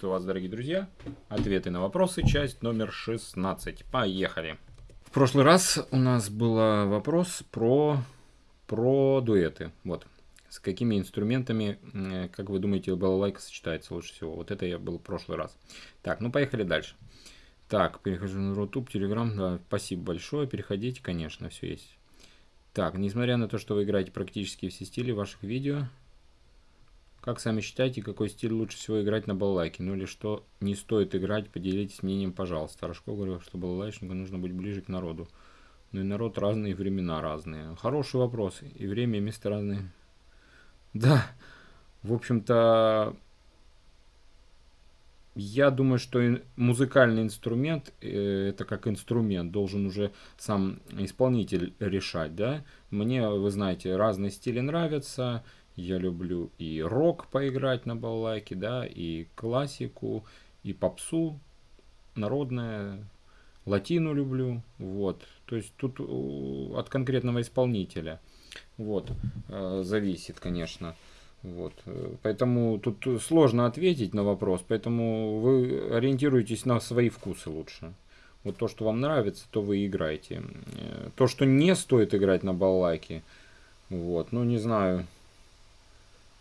Приветствую вас, дорогие друзья. Ответы на вопросы, часть номер 16. Поехали. В прошлый раз у нас был вопрос про, про дуэты. Вот. С какими инструментами, как вы думаете, балалайка сочетается лучше всего? Вот это я был в прошлый раз. Так, ну поехали дальше. Так, перехожу на Рутуб, Телеграм. Да, спасибо большое. Переходите, конечно, все есть. Так, несмотря на то, что вы играете практически все стили ваших видео, как сами считаете, какой стиль лучше всего играть на балалайке? Ну или что не стоит играть, поделитесь мнением, пожалуйста. Рожков говорил, что балалайшнику нужно быть ближе к народу. Ну и народ разный, и времена разные. Хороший вопрос. И время, и место разные. Да, в общем-то, я думаю, что музыкальный инструмент, э, это как инструмент, должен уже сам исполнитель решать, да. Мне, вы знаете, разные стили нравятся, я люблю и рок поиграть на балалайке, да, и классику, и попсу, народное, латину люблю, вот. То есть тут от конкретного исполнителя, вот, э, зависит, конечно. Вот. Поэтому тут сложно ответить на вопрос, поэтому вы ориентируетесь на свои вкусы лучше. Вот то, что вам нравится, то вы играете. Э, то, что не стоит играть на балалайке, вот, ну не знаю,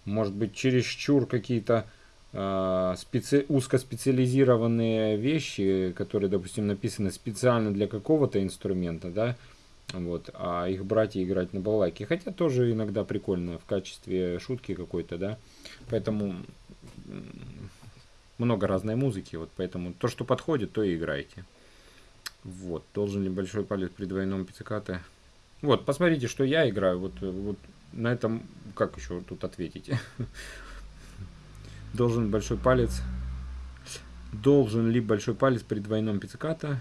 может быть, чересчур какие-то э, специ... узкоспециализированные вещи, которые, допустим, написаны специально для какого-то инструмента, да, вот, а их брать и играть на балалайке. Хотя тоже иногда прикольно в качестве шутки какой-то, да. Поэтому много разной музыки, вот поэтому то, что подходит, то и играйте. Вот, должен ли большой палец при двойном пиццикате? Вот, посмотрите, что я играю. Вот, вот на этом, как еще тут ответить? Должен большой палец, должен ли большой палец при двойном пицциката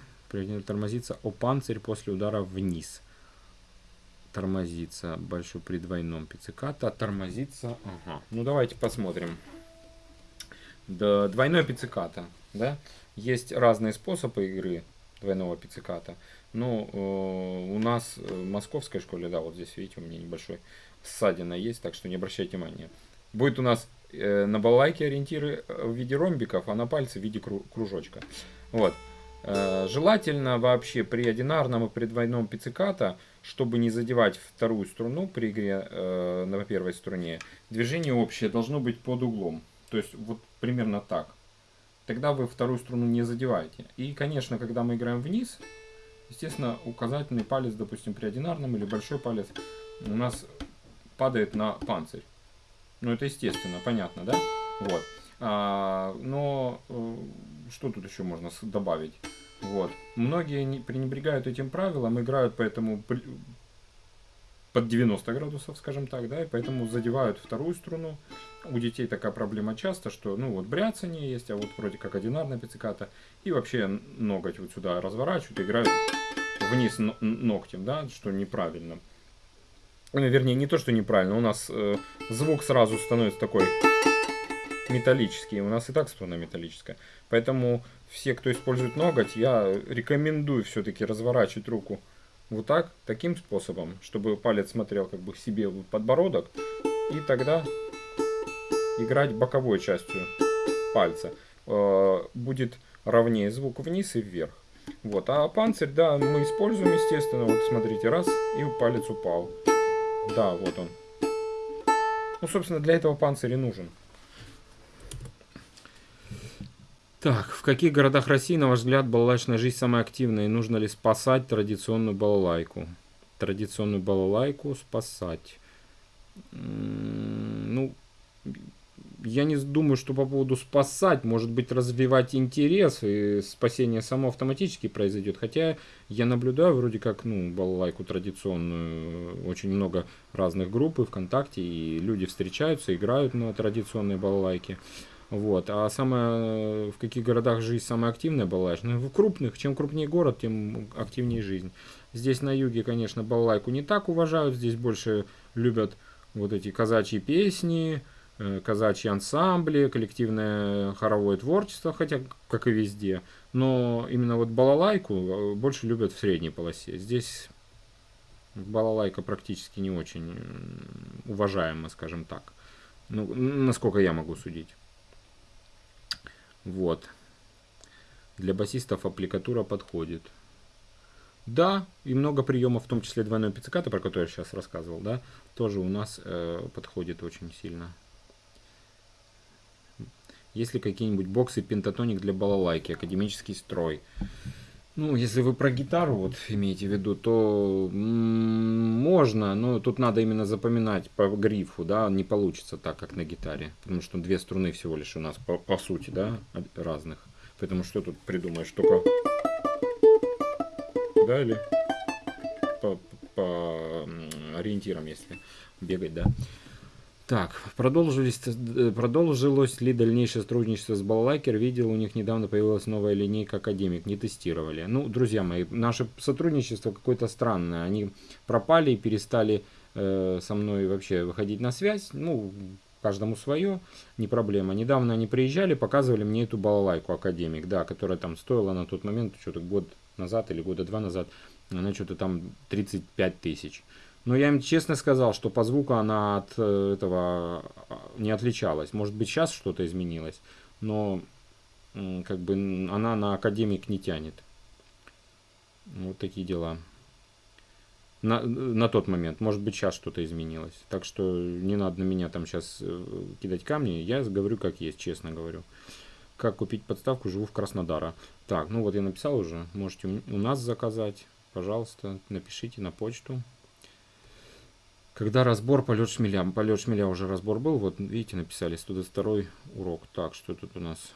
тормозиться о панцирь после удара вниз? Тормозится большой при двойном пицциката, тормозится, ага. Ну давайте посмотрим. Да, двойной пицциката, да? Есть разные способы игры двойного пицциката. Ну, э, у нас в московской школе, да, вот здесь, видите, у меня небольшой ссадина есть, так что не обращайте внимания. Будет у нас э, на балалайке ориентиры э, в виде ромбиков, а на пальце в виде кру кружочка. Вот. Э, желательно вообще при одинарном и при двойном пицциката, чтобы не задевать вторую струну при игре э, на первой струне, движение общее должно быть под углом. То есть вот примерно так. Тогда вы вторую струну не задеваете. И, конечно, когда мы играем вниз, естественно, указательный палец, допустим, при одинарном или большой палец у нас падает на панцирь. Ну, это естественно, понятно, да? Вот. А, но э, что тут еще можно добавить? Вот. Многие не, пренебрегают этим правилом, играют поэтому под 90 градусов, скажем так, да, и поэтому задевают вторую струну. У детей такая проблема часто, что, ну, вот бряцание есть, а вот вроде как одинарная пицциката, и вообще ноготь вот сюда разворачивают, играют вниз ногтем, да, что неправильно. Ну, вернее, не то, что неправильно, у нас э, звук сразу становится такой металлический, у нас и так струна металлическая. Поэтому все, кто использует ноготь, я рекомендую все-таки разворачивать руку вот так, таким способом, чтобы палец смотрел как бы себе в подбородок, и тогда играть боковой частью пальца. Э, будет ровнее звук вниз и вверх. Вот, а панцирь, да, мы используем, естественно, вот смотрите, раз, и палец упал. Да, вот он. Ну, собственно, для этого панцирь и нужен. Так, в каких городах России, на ваш взгляд, балалайчная жизнь самая активная? И нужно ли спасать традиционную балалайку? Традиционную балалайку спасать. Ну, я не думаю, что по поводу спасать, может быть, развивать интерес, и спасение само автоматически произойдет. Хотя я наблюдаю вроде как, ну, балалайку традиционную, очень много разных групп и ВКонтакте, и люди встречаются, играют на традиционные балалайки. Вот. А самое, в каких городах жизнь самая активная балалайка? Ну, в крупных. Чем крупнее город, тем активнее жизнь. Здесь на юге, конечно, балалайку не так уважают. Здесь больше любят вот эти казачьи песни, Э, казачьи ансамбли, коллективное хоровое творчество, хотя как и везде. Но именно вот балалайку э, больше любят в средней полосе. Здесь балалайка практически не очень уважаема, скажем так. Ну, насколько я могу судить. Вот. Для басистов аппликатура подходит. Да, и много приемов, в том числе двойной пицциката, про который я сейчас рассказывал, да, тоже у нас э, подходит очень сильно. Есть ли какие-нибудь боксы пентатоник для балалайки, академический строй? Ну, если вы про гитару вот имеете в виду, то можно, но тут надо именно запоминать по грифу, да, не получится так, как на гитаре, потому что две струны всего лишь у нас по, по сути, да, разных. Поэтому что тут придумаешь, только, да, или по, по ориентирам, если бегать, да. Так, продолжились, э, продолжилось ли дальнейшее сотрудничество с Балалайкер? Видел, у них недавно появилась новая линейка Академик, не тестировали. Ну, друзья мои, наше сотрудничество какое-то странное. Они пропали и перестали э, со мной вообще выходить на связь. Ну, каждому свое, не проблема. Недавно они приезжали, показывали мне эту балалайку Академик, да, которая там стоила на тот момент, что-то год назад или года два назад, она что-то там 35 тысяч. Но я им честно сказал, что по звуку она от э, этого а, не отличалась. Может быть, сейчас что-то изменилось, но как бы она на академик не тянет. Вот такие дела. На, на тот момент. Может быть, сейчас что-то изменилось. Так что не надо на меня там сейчас э, кидать камни. Я говорю, как есть, честно говорю. Как купить подставку, живу в Краснодара. Так, ну вот я написал уже. Можете у нас заказать. Пожалуйста, напишите на почту. Когда разбор полет шмеля. Полет шмеля уже разбор был. Вот видите, написали 102 урок. Так, что тут у нас?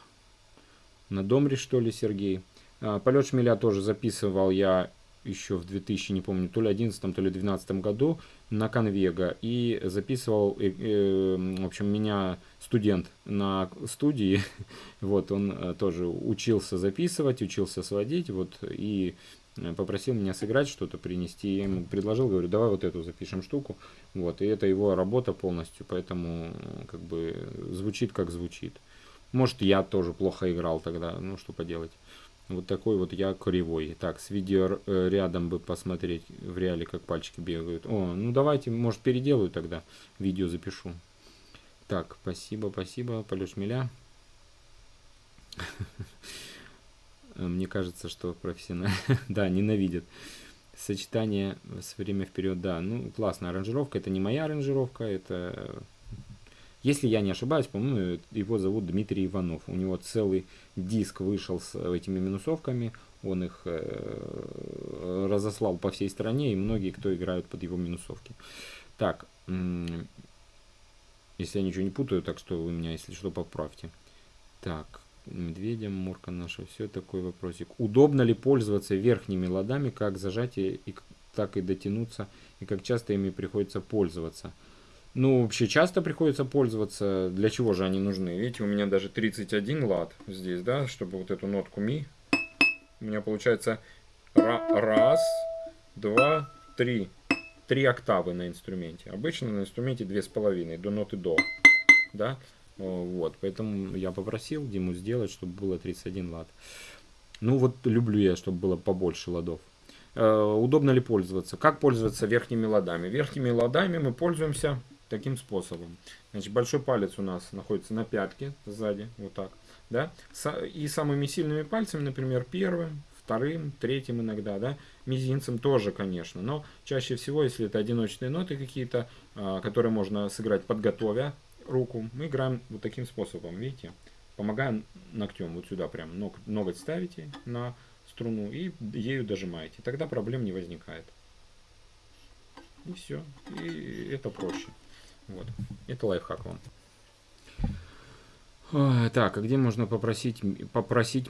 На Домре, что ли, Сергей? А, полет шмеля тоже записывал я еще в 2000, не помню, то ли 11, то ли 12 году на Конвега. И записывал, э, э, в общем, меня студент на студии. вот, он э, тоже учился записывать, учился сводить. Вот, и попросил меня сыграть что-то, принести. Я ему предложил, говорю, давай вот эту запишем штуку. Вот, и это его работа полностью, поэтому как бы звучит как звучит. Может, я тоже плохо играл тогда, ну что поделать. Вот такой вот я кривой. Так, с видео э, рядом бы посмотреть в реале, как пальчики бегают. О, ну давайте, может, переделаю тогда. Видео запишу. Так, спасибо, спасибо, полет шмеля. Э, мне кажется, что профессионально, да, ненавидят. Сочетание с время вперед, да, ну, классная аранжировка, это не моя аранжировка, это, если я не ошибаюсь, по-моему, его зовут Дмитрий Иванов, у него целый диск вышел с этими минусовками, он их э, разослал по всей стране, и многие, кто играют под его минусовки. Так, если я ничего не путаю, так что вы меня, если что, поправьте. Так, медведям, мурка наша, все такой вопросик. Удобно ли пользоваться верхними ладами, как зажатие, и, так и дотянуться, и как часто ими приходится пользоваться? Ну, вообще часто приходится пользоваться. Для чего же они нужны? Видите, у меня даже 31 лад здесь, да, чтобы вот эту нотку ми. У меня получается раз, два, три. Три октавы на инструменте. Обычно на инструменте две с половиной до ноты до. Да? Вот, поэтому я попросил Диму сделать, чтобы было 31 лад. Ну вот люблю я, чтобы было побольше ладов. Э, удобно ли пользоваться? Как пользоваться верхними ладами? Верхними ладами мы пользуемся таким способом. Значит, большой палец у нас находится на пятке сзади, вот так. Да? И самыми сильными пальцами, например, первым, вторым, третьим иногда, да, мизинцем тоже, конечно, но чаще всего, если это одиночные ноты какие-то, а, которые можно сыграть подготовя руку, мы играем вот таким способом, видите? Помогаем ногтем, вот сюда прям ног, ноготь ставите на струну и ею дожимаете. Тогда проблем не возникает. И все. И это проще. Вот. Это лайфхак вам. Так, а где можно попросить, попросить,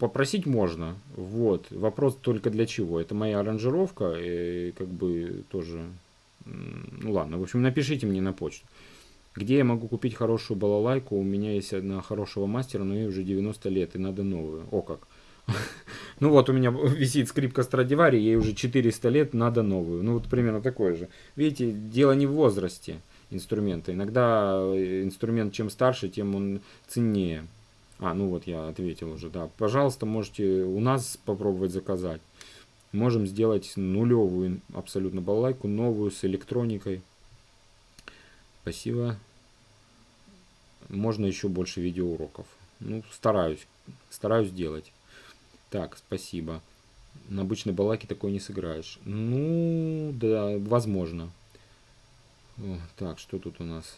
попросить можно, вот, вопрос только для чего, это моя аранжировка, и как бы тоже, ну ладно, в общем, напишите мне на почту. Где я могу купить хорошую балалайку? У меня есть одна хорошего мастера, но ей уже 90 лет, и надо новую. О как. Ну вот у меня висит скрипка Страдивари, ей уже 400 лет, надо новую. Ну вот примерно такое же. Видите, дело не в возрасте инструмента. Иногда э, инструмент чем старше, тем он ценнее. А, ну вот я ответил уже, да. Пожалуйста, можете у нас попробовать заказать. Можем сделать нулевую абсолютно балалайку, новую с электроникой. Спасибо. Можно еще больше видеоуроков. Ну, стараюсь. Стараюсь делать. Так, спасибо. На обычной балаке такой не сыграешь. Ну, да, возможно. О, так, что тут у нас?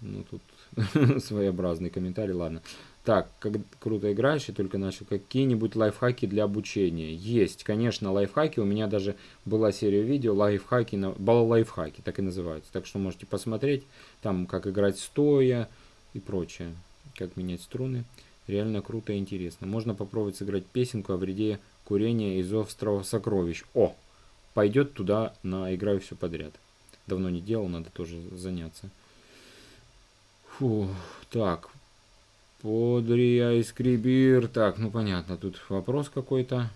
Ну, тут своеобразный комментарий, ладно. Так, как круто играешь, и только начал. Какие-нибудь лайфхаки для обучения? Есть, конечно, лайфхаки. У меня даже была серия видео лайфхаки, на... лайфхаки, так и называются. Так что можете посмотреть, там, как играть стоя и прочее. Как менять струны. Реально круто и интересно. Можно попробовать сыграть песенку о вреде курения из острова сокровищ. О! Пойдет туда на играю все подряд. Давно не делал, надо тоже заняться. Фу, так, Подрия искребир. Так, ну понятно, тут вопрос какой-то.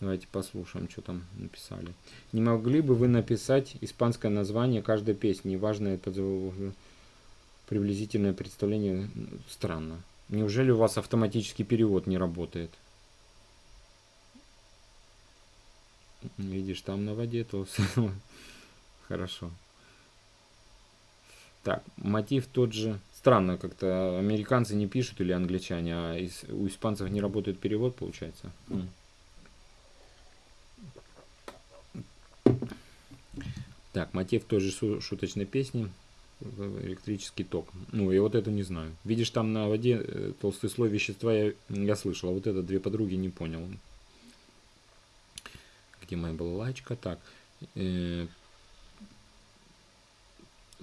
Давайте послушаем, что там написали. Не могли бы вы написать испанское название каждой песни? Неважно, приблизительное представление. Странно. Неужели у вас автоматический перевод не работает? Видишь, там на воде то Хорошо. Так, мотив тот же. Странно, как-то американцы не пишут или англичане, а из, у испанцев не работает перевод, получается. Так, мотив тоже шуточной песни. Электрический ток. Ну, я вот это не знаю. Видишь, там на воде э, толстый слой вещества я, я слышал, а вот это две подруги не понял. Где моя балалайчка? Так, э,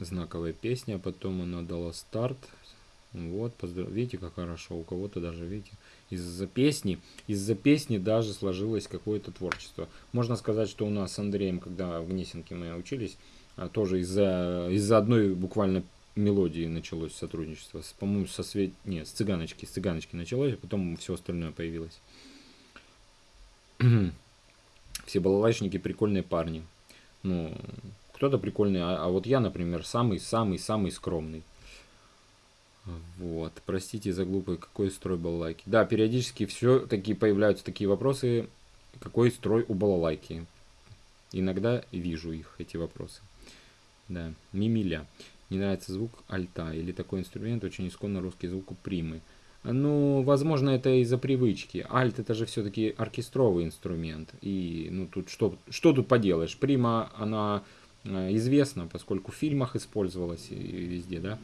знаковая песня, потом она дала старт. Вот, поздрав... видите, как хорошо. У кого-то даже, видите, из-за песни, из-за песни даже сложилось какое-то творчество. Можно сказать, что у нас с Андреем, когда в Гнесинке мы учились, а, тоже из-за из одной буквально мелодии началось сотрудничество. По-моему, со свет... Нет, с цыганочки. С цыганочки началось, а потом все остальное появилось. Все балалайшники прикольные парни. Ну, кто-то прикольный, а, а вот я, например, самый-самый-самый скромный. Вот, простите за глупый, какой строй балалайки. Да, периодически все таки появляются такие вопросы, какой строй у балалайки. Иногда вижу их, эти вопросы. Да, мимиля. Не нравится звук альта или такой инструмент, очень исконно русский звук у примы. Ну, возможно, это из-за привычки. Альт это же все-таки оркестровый инструмент. И, ну, тут что, что тут поделаешь? Прима, она известно, поскольку в фильмах использовалась и везде, да.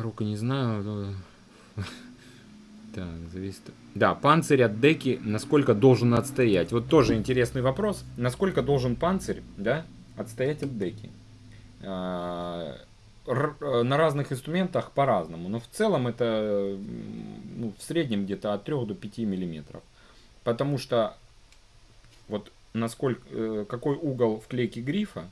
Рука не знаю. Так, зависит. Да, панцирь от деки насколько должен отстоять. Вот тоже интересный вопрос. Насколько должен панцирь, да, отстоять от деки? А, э, на разных инструментах по-разному. Но в целом это ну, в среднем где-то от 3 до 5 миллиметров. Потому что вот насколько, э, какой угол вклейки грифа,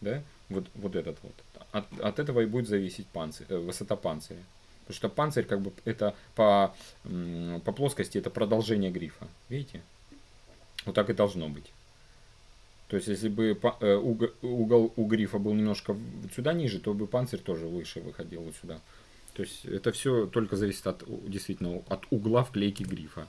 да, вот, вот этот вот, от, от этого и будет зависеть панцирь, э, высота панциря. Потому что панцирь, как бы, это по, по плоскости, это продолжение грифа. Видите? Вот так и должно быть. То есть, если бы э, угол у грифа был немножко сюда ниже, то бы панцирь тоже выше выходил вот сюда. То есть, это все только зависит от, действительно, от угла вклейки грифа.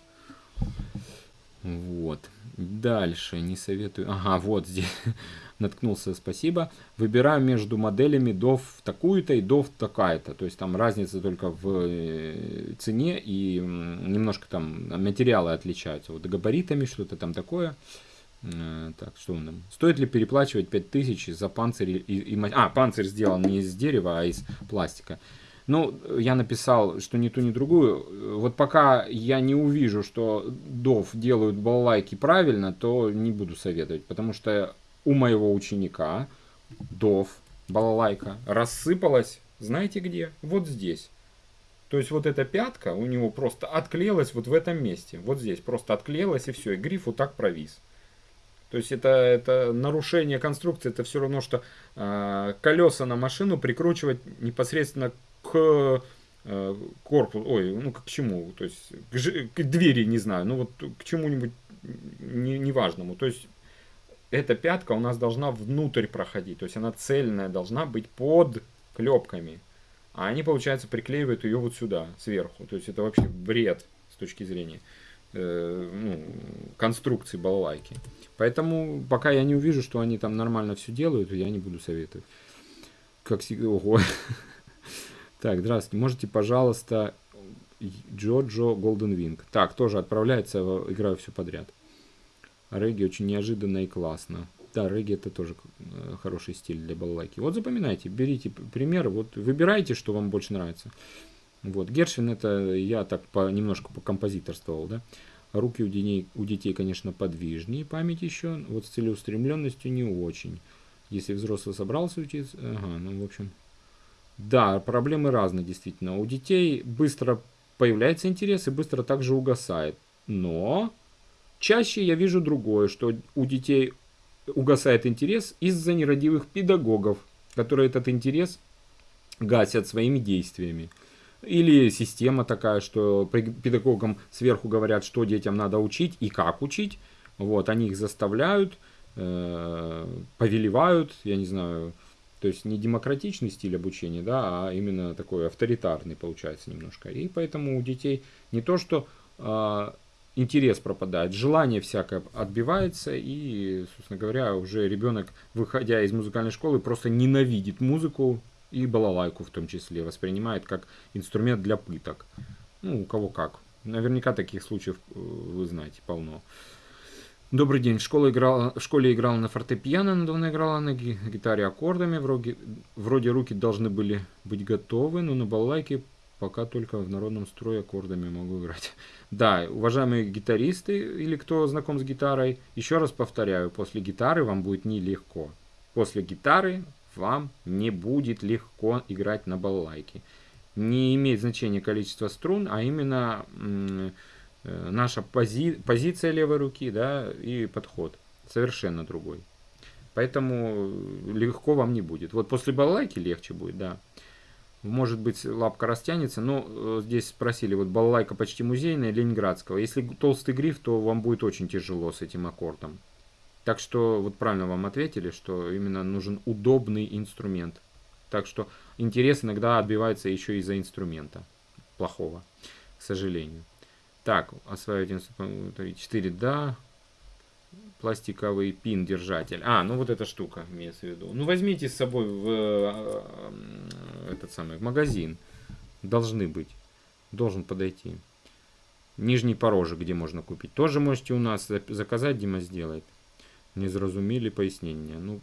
Вот. Дальше, не советую. Ага, вот здесь наткнулся, спасибо. Выбираю между моделями DOF такую-то и DOF такая-то. То есть там разница только в э, цене и немножко там материалы отличаются. Вот габаритами что-то там такое. Э, так, что он там? Стоит ли переплачивать 5000 за панцирь и, и... А, панцирь сделан не из дерева, а из пластика. Ну, я написал, что ни ту, ни другую. Вот пока я не увижу, что дов делают балалайки правильно, то не буду советовать. Потому что у моего ученика дов, балалайка, рассыпалась, знаете где? Вот здесь. То есть вот эта пятка у него просто отклеилась вот в этом месте. Вот здесь просто отклеилась и все. И гриф вот так провис. То есть это, это нарушение конструкции, это все равно, что э, колеса на машину прикручивать непосредственно к э, корпусу, ой, ну к чему, то есть к, к двери, не знаю, ну вот к чему-нибудь неважному. Не то есть эта пятка у нас должна внутрь проходить, то есть она цельная должна быть под клепками. А они, получается, приклеивают ее вот сюда, сверху. То есть это вообще бред с точки зрения э, ну, конструкции балалайки. Поэтому пока я не увижу, что они там нормально все делают, я не буду советовать. Как всегда, ого. Так, здравствуйте. Можете, пожалуйста, Джоджо Голден Винг. Так, тоже отправляется, играю все подряд. Регги очень неожиданно и классно. Да, регги это тоже э, хороший стиль для балалайки. Вот запоминайте, берите пример, вот выбирайте, что вам больше нравится. Вот, Гершвин это я так по, немножко по композиторствовал, да. Руки у детей, у детей, конечно, подвижнее, память еще, вот с целеустремленностью не очень. Если взрослый собрался учиться, ага, ну, в общем, да, проблемы разные, действительно. У детей быстро появляется интерес и быстро также угасает. Но чаще я вижу другое, что у детей угасает интерес из-за нерадивых педагогов, которые этот интерес гасят своими действиями. Или система такая, что педагогам сверху говорят, что детям надо учить и как учить. Вот, они их заставляют, э, повелевают, я не знаю, то есть не демократичный стиль обучения, да, а именно такой авторитарный получается немножко. И поэтому у детей не то, что э, интерес пропадает, желание всякое отбивается, и, собственно говоря, уже ребенок, выходя из музыкальной школы, просто ненавидит музыку и балалайку в том числе, воспринимает как инструмент для пыток. Ну, у кого как. Наверняка таких случаев э, вы знаете полно. Добрый день. В школе играла, в школе играла на фортепиано, недавно играла на гитаре аккордами. Вроде, вроде руки должны были быть готовы, но на балалайке пока только в народном строе аккордами могу играть. Да, уважаемые гитаристы или кто знаком с гитарой, еще раз повторяю, после гитары вам будет нелегко. После гитары вам не будет легко играть на балалайке. Не имеет значения количество струн, а именно наша пози позиция левой руки да, и подход совершенно другой. Поэтому легко вам не будет. Вот после балалайки легче будет, да. Может быть, лапка растянется, но э, здесь спросили, вот балалайка почти музейная, ленинградского. Если толстый гриф, то вам будет очень тяжело с этим аккордом. Так что, вот правильно вам ответили, что именно нужен удобный инструмент. Так что интерес иногда отбивается еще из-за инструмента плохого, к сожалению. Так, осваивать инструмент 4, да. Пластиковый пин держатель. А, ну вот эта штука имеется в виду. Ну возьмите с собой в э, этот самый в магазин. Должны быть. Должен подойти. Нижний порожек, где можно купить. Тоже можете у нас заказать, Дима сделает. Не зразумели пояснение. Ну,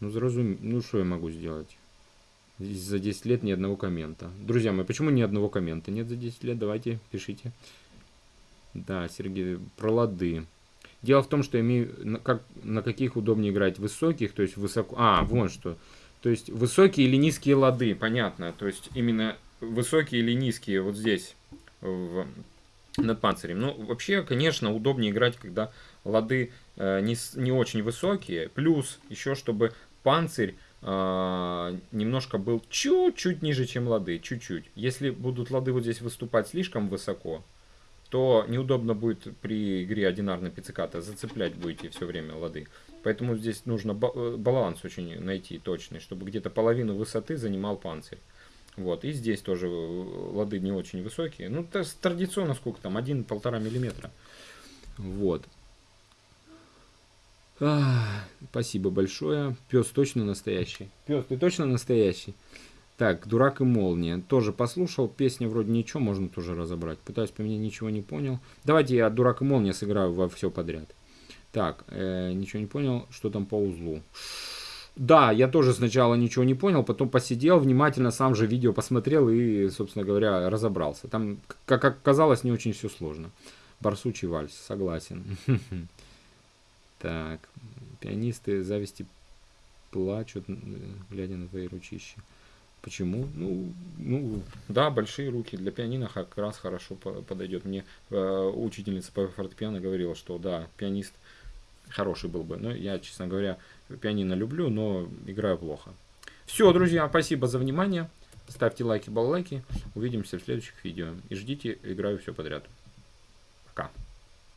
ну, зразум... ну что я могу сделать? За 10 лет ни одного коммента. Друзья мои, почему ни одного коммента нет за 10 лет? Давайте, пишите. Да, Сергей, про лады. Дело в том, что имею, на, как, на каких удобнее играть, высоких, то есть высоко... А, вон что. То есть высокие или низкие лады, понятно. То есть именно высокие или низкие вот здесь, в, над панцирем. Ну, вообще, конечно, удобнее играть, когда лады э, не, не очень высокие. Плюс еще, чтобы панцирь немножко был чуть-чуть ниже, чем лады. Чуть-чуть. Если будут лады вот здесь выступать слишком высоко, то неудобно будет при игре одинарной пицциката. Зацеплять будете все время лады. Поэтому здесь нужно э, баланс очень найти точный, чтобы где-то половину высоты занимал панцирь. Вот, и здесь тоже э, лады не очень высокие. Ну, то традиционно сколько там, 1-1,5 миллиметра. Вот. А, спасибо большое. Пес точно настоящий. Пес, ты точно настоящий? Так, «Дурак и молния». Тоже послушал. Песня вроде ничего, можно тоже разобрать. Пытаюсь поменять, ничего не понял. Давайте я «Дурак и молния» сыграю во все подряд. Так, э, ничего не понял. Что там по узлу? Да, я тоже сначала ничего не понял, потом посидел, внимательно сам же видео посмотрел и, собственно говоря, разобрался. Там, как оказалось, не очень все сложно. Барсучий вальс, согласен. Так, пианисты зависти плачут, глядя на твои ручища. Почему? Ну, ну, да, большие руки для пианино как раз хорошо подойдет. Мне э, учительница по фортепиано говорила, что да, пианист хороший был бы. Но я, честно говоря, пианино люблю, но играю плохо. Все, друзья, спасибо за внимание. Ставьте лайки, баллайки. Увидимся в следующих видео. И ждите, играю все подряд. Пока.